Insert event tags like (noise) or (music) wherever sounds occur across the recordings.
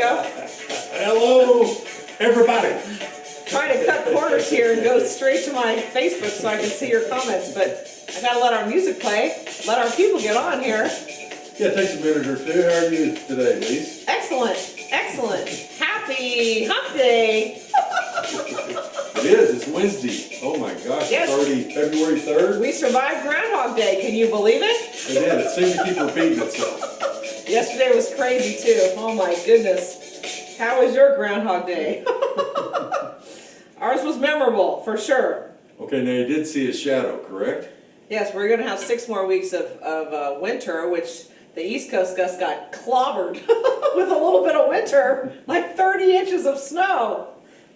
go. Hello, everybody. Trying to cut corners here and go straight to my Facebook so I can see your comments, but I gotta let our music play, let our people get on here. Yeah, it takes a minute or two. How are you today, Lise? Excellent, excellent. Happy hump day. It is, it's Wednesday. Oh my gosh, Yes. it's already February 3rd. We survived Groundhog Day, can you believe it? It did, it seemed to keep repeating itself. Yesterday was crazy too, oh my goodness. How was your Groundhog Day? (laughs) Ours was memorable, for sure. Okay, now you did see a shadow, correct? Yes, we're gonna have six more weeks of, of uh, winter, which the East Coast just got clobbered (laughs) with a little bit of winter, like 30 inches of snow.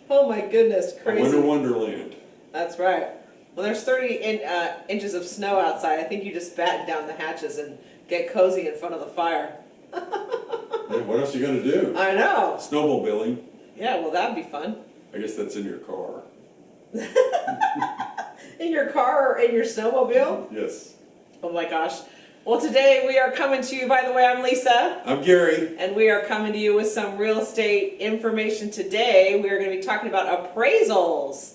Oh my goodness, A winter wonderland. That's right. Well, there's 30 in, uh, inches of snow outside. I think you just batten down the hatches and get cozy in front of the fire. Yeah, what else are you gonna do? I know. Snowmobiling. Yeah, well, that'd be fun. I guess that's in your car. (laughs) In your car or in your snowmobile? Yes. Oh my gosh. Well, today we are coming to you, by the way, I'm Lisa. I'm Gary. And we are coming to you with some real estate information today. We are going to be talking about appraisals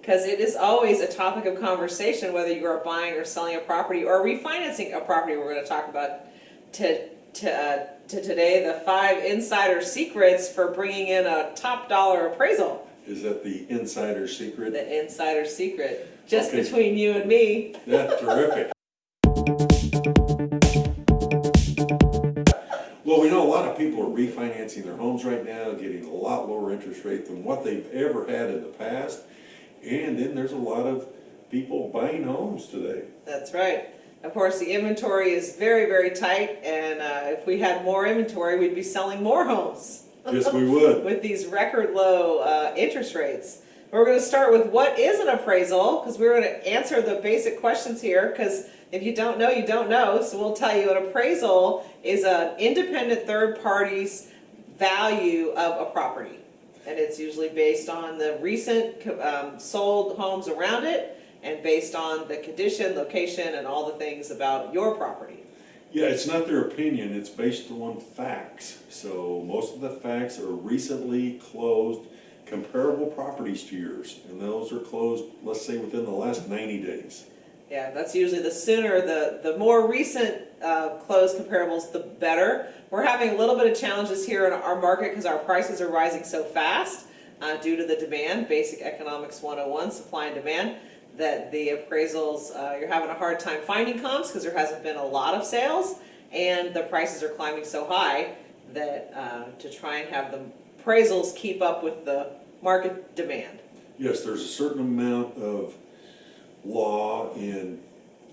because it is always a topic of conversation whether you are buying or selling a property or refinancing a property. We're going to talk about to, to, uh, to today the five insider secrets for bringing in a top dollar appraisal. Is that the insider secret? The insider secret, just Okay. between you and me. Yeah, terrific. Well, we know a lot of people are refinancing their homes right now, getting a lot lower interest rate than what they've ever had in the past. And then there's a lot of people buying homes today. That's right. Of course, the inventory is very, very tight, and uh, if we had more inventory, we'd be selling more homes (laughs) Yes, we would. (laughs) with these record low uh, interest rates. We're going to start with what is an appraisal, because we're going to answer the basic questions here, because if you don't know, you don't know. So we'll tell you an appraisal is an independent third party's value of a property. And it's usually based on the recent um, sold homes around it and based on the condition, location, and all the things about your property. Yeah, it's not their opinion, it's based on facts. So most of the facts are recently closed comparable properties to yours. And those are closed, let's say, within the last 90 days. Yeah, that's usually the sooner, the, the more recent uh, closed comparables, the better. We're having a little bit of challenges here in our market because our prices are rising so fast uh, due to the demand, basic economics 101, supply and demand, that the appraisals, uh, you're having a hard time finding comps because there hasn't been a lot of sales and the prices are climbing so high that uh, to try and have the appraisals keep up with the market demand. Yes, there's a certain amount of law and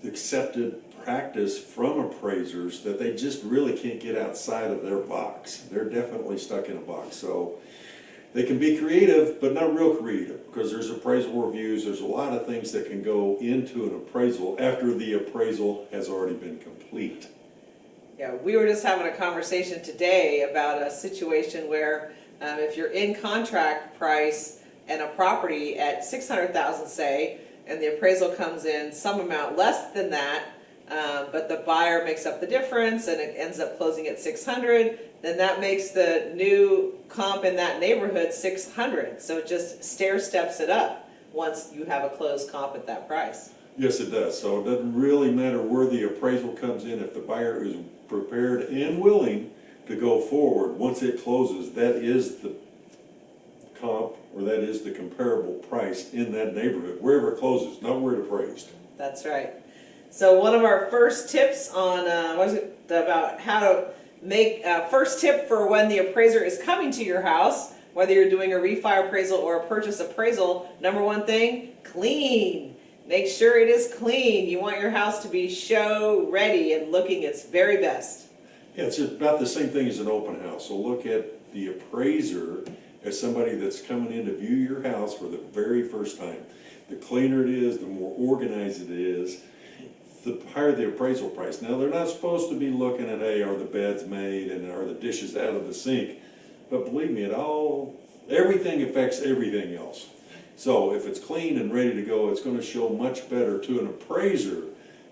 accepted practice from appraisers that they just really can't get outside of their box. They're definitely stuck in a box. So they can be creative, but not real creative because there's appraisal reviews. There's a lot of things that can go into an appraisal after the appraisal has already been complete. Yeah, we were just having a conversation today about a situation where um, if you're in contract price and a property at six hundred thousand, say, and the appraisal comes in some amount less than that, um, but the buyer makes up the difference and it ends up closing at six hundred, then that makes the new comp in that neighborhood six hundred. So it just stair steps it up once you have a closed comp at that price. Yes, it does. So it doesn't really matter where the appraisal comes in. If the buyer is prepared and willing to go forward, once it closes, that is the comp, or that is the comparable price in that neighborhood, wherever it closes, not where it appraised. That's right. So one of our first tips on, uh, it, about how to make, uh, first tip for when the appraiser is coming to your house, whether you're doing a refi appraisal or a purchase appraisal, number one thing, clean. Make sure it is clean. You want your house to be show ready and looking its very best. Yeah, it's about the same thing as an open house. So look at the appraiser as somebody that's coming in to view your house for the very first time. The cleaner it is, the more organized it is, the higher the appraisal price. Now, they're not supposed to be looking at, hey, are the beds made and are the dishes out of the sink? But believe me, it all, everything affects everything else. So if it's clean and ready to go, it's gonna show much better to an appraiser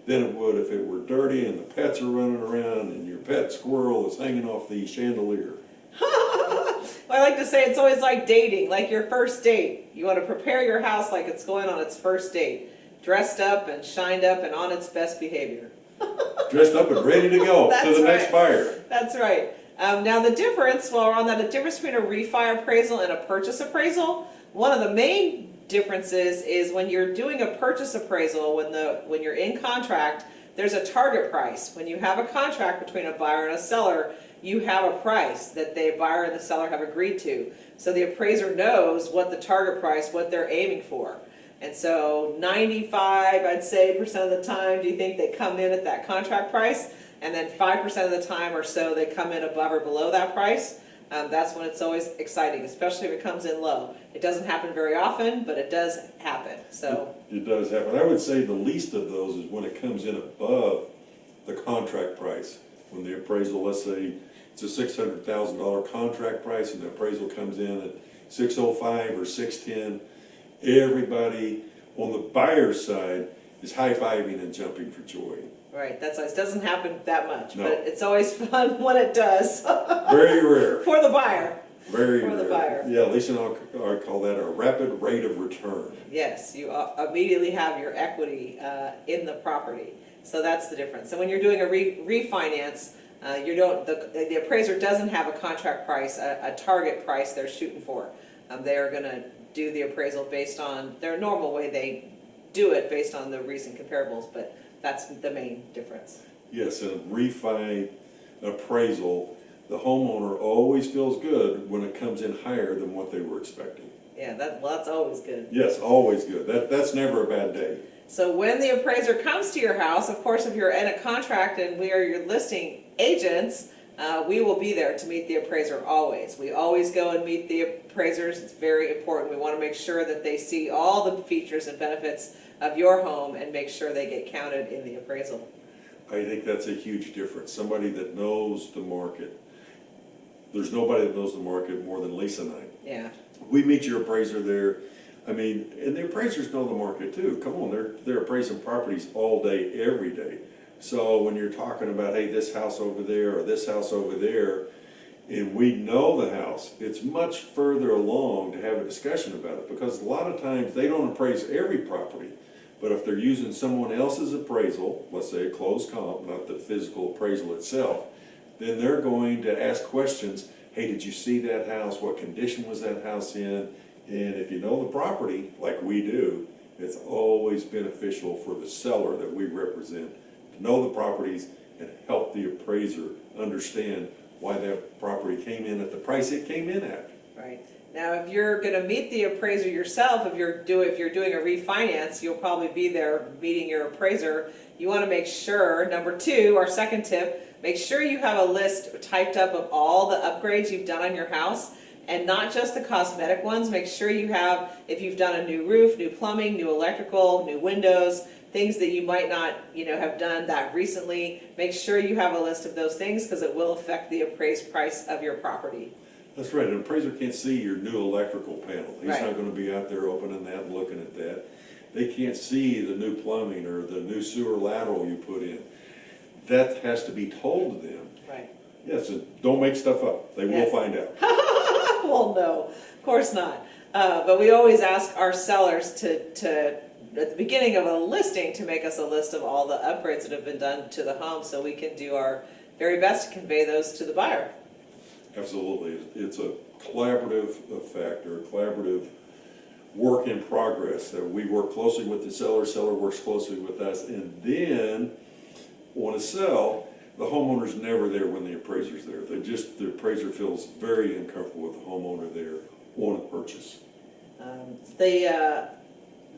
than it would if it were dirty and the pets are running around and your pet squirrel is hanging off the chandelier. (laughs) I like to say it's always like dating, like your first date. You want to prepare your house like it's going on its first date, dressed up and shined up and on its best behavior. (laughs) Dressed up and ready to go (laughs) to the next buyer. That's right. Um, now the difference, while we're on that, the difference between a refi appraisal and a purchase appraisal, one of the main differences is when you're doing a purchase appraisal, when the when you're in contract, there's a target price. When you have a contract between a buyer and a seller, you have a price that the buyer and the seller have agreed to. So the appraiser knows what the target price, what they're aiming for. And so 95, I'd say, percent of the time, do you think they come in at that contract price? And then 5% of the time or so, they come in above or below that price. Um, that's when it's always exciting, especially if it comes in low. It doesn't happen very often, but it does happen. So, It does happen. I would say the least of those is when it comes in above the contract price. When the appraisal, let's say, it's a six hundred thousand dollar contract price and the appraisal comes in at six oh five or six ten, everybody on the buyer's side is high-fiving and jumping for joy. right, that's nice. it doesn't happen that much, No. but it's always (laughs) fun when it does (laughs) Very rare, for the buyer. very For the rare. buyer. Yeah, Lisa and I call that a rapid rate of return. Yes, you immediately have your equity uh, in the property. So that's the difference. So when you're doing a re- refinance, uh, you don't, the the appraiser doesn't have a contract price, a a target price they're shooting for. Um, They are gonna do the appraisal based on their normal way they do it, based on the recent comparables, but that's the main difference. Yes, in a refi appraisal, the homeowner always feels good when it comes in higher than what they were expecting. Yeah, that, well, that's always good. Yes, always good. That, that's never a bad day. So when the appraiser comes to your house, of course, if you're in a contract and we are your listing agents, uh, we will be there to meet the appraiser always. We always go and meet the appraisers. It's very important. We want to make sure that they see all the features and benefits of your home and make sure they get counted in the appraisal. I think that's a huge difference. Somebody that knows the market. There's nobody that knows the market more than Lisa and I. Yeah, We meet your appraiser there. I mean, and the appraisers know the market too. Come on, they're, they're appraising properties all day, every day. So when you're talking about, hey, this house over there or this house over there, and we know the house, it's much further along to have a discussion about it because a lot of times they don't appraise every property. But if they're using someone else's appraisal, let's say a closed comp, not the physical appraisal itself, then they're going to ask questions. Hey, did you see that house? What condition was that house in? And if you know the property, like we do, it's always beneficial for the seller that we represent know the properties and help the appraiser understand why that property came in at the price it came in at. right. Now, if you're gonna meet the appraiser yourself, if you're doing, if you're doing a refinance, you'll probably be there meeting your appraiser. You wanna make sure, number two, our second tip, make sure you have a list typed up of all the upgrades you've done on your house. And not just the cosmetic ones, make sure you have, if you've done a new roof, new plumbing, new electrical, new windows, things that you might not, you know, have done that recently, make sure you have a list of those things, because it will affect the appraised price of your property. That's right, an appraiser can't see your new electrical panel. He's Right. not gonna be out there opening that and looking at that. They can't see the new plumbing or the new sewer lateral you put in. That has to be told to them. Right. Yes, and don't make stuff up. They will find out. (laughs) Well, no, of course not. Uh, but we always ask our sellers to, to, at the beginning of a listing, to make us a list of all the upgrades that have been done to the home, so we can do our very best to convey those to the buyer. Absolutely. It's a collaborative effect or a collaborative work in progress that we work closely with the seller, seller works closely with us, and then on a sell, the homeowner's never there when the appraiser's there. They just, the appraiser feels very uncomfortable with the homeowner there on a purchase. Um, the, uh,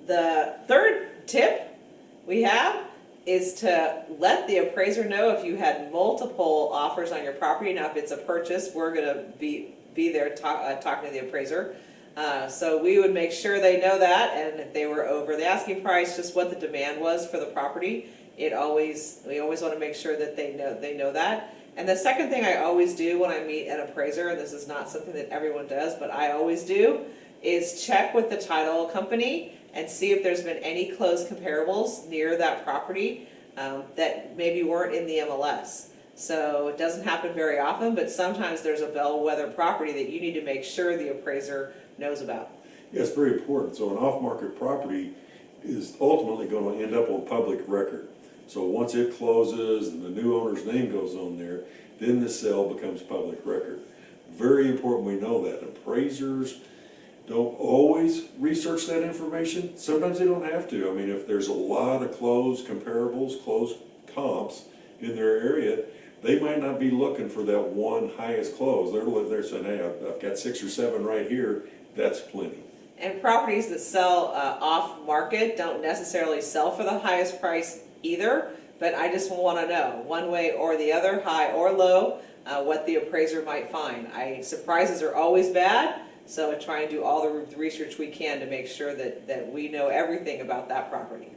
the third tip we have is to let the appraiser know if you had multiple offers on your property. Now, if it's a purchase, we're gonna be, be there talk, uh, talking to the appraiser. Uh, so we would make sure they know that, and if they were over the asking price, just what the demand was for the property. It always, we always wanna make sure that they know, they know that. And the second thing I always do when I meet an appraiser, and this is not something that everyone does, but I always do, is check with the title company and see if there's been any closed comparables near that property um, that maybe weren't in the MLS. So it doesn't happen very often, but sometimes there's a bellwether property that you need to make sure the appraiser knows about. Yeah, it's very important. So an off-market property is ultimately gonna end up on public record. So once it closes and the new owner's name goes on there, then the sale becomes public record. Very important we know that. Appraisers don't always research that information. Sometimes they don't have to. I mean, if there's a lot of closed comparables, closed comps in their area, they might not be looking for that one highest close. They're, they're saying, hey, I've, I've got six or seven right here, that's plenty. And properties that sell uh, off-market don't necessarily sell for the highest price either, but I just want to know, one way or the other, high or low, uh, what the appraiser might find. I, surprises are always bad, so try and do all the research we can to make sure that, that we know everything about that property.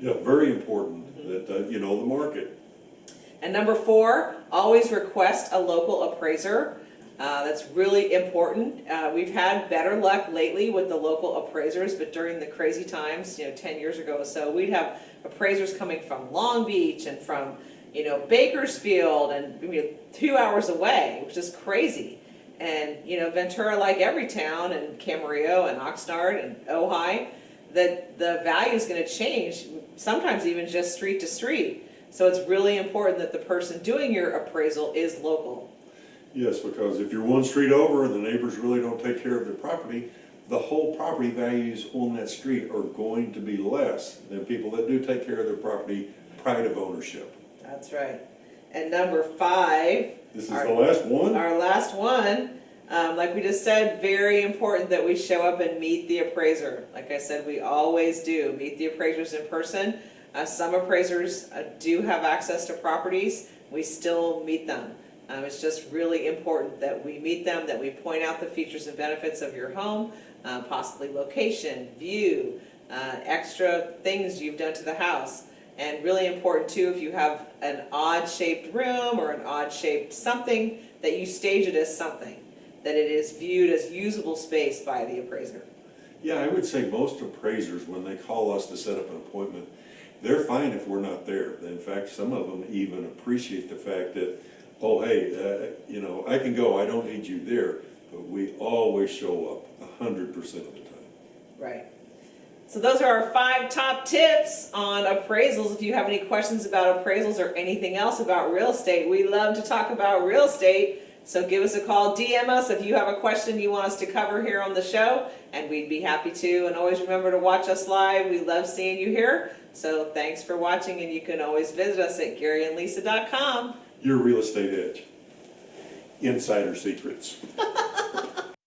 Yeah, very important that, uh, you know the market. And number four, always request a local appraiser. Uh, that's really important. Uh, we've had better luck lately with the local appraisers, but during the crazy times, you know, ten years ago or so, we'd have appraisers coming from Long Beach and from, you know, Bakersfield and, you know, two hours away, which is crazy. And, you know, Ventura, like every town, and Camarillo and Oxnard and Ojai, that the value is gonna change, sometimes even just street to street. So it's really important that the person doing your appraisal is local. Yes, because if you're one street over and the neighbors really don't take care of their property, the whole property values on that street are going to be less than people that do take care of their property pride of ownership. That's right. And number five, This is Our- the last one? our last one, um, like we just said, very important that we show up and meet the appraiser. Like I said, we always do, meet the appraisers in person. Uh, some appraisers uh, do have access to properties, we still meet them. Um, it's just really important that we meet them, that we point out the features and benefits of your home, uh, possibly location, view, uh, extra things you've done to the house. And really important too, if you have an odd shaped room or an odd shaped something, that you stage it as something, that it is viewed as usable space by the appraiser. Yeah, I would say most appraisers, when they call us to set up an appointment, they're fine if we're not there. In fact, some of them even appreciate the fact that, oh, hey, uh, you know, I can go, I don't need you there, but we always show up a hundred percent of the time. Right. So those are our five top tips on appraisals. If you have any questions about appraisals or anything else about real estate, we love to talk about real estate. So give us a call, DM us if you have a question you want us to cover here on the show, and we'd be happy to. And always remember to watch us live. We love seeing you here. So thanks for watching, and you can always visit us at GaryandLisa.com. Your real estate edge. Insider secrets. (laughs)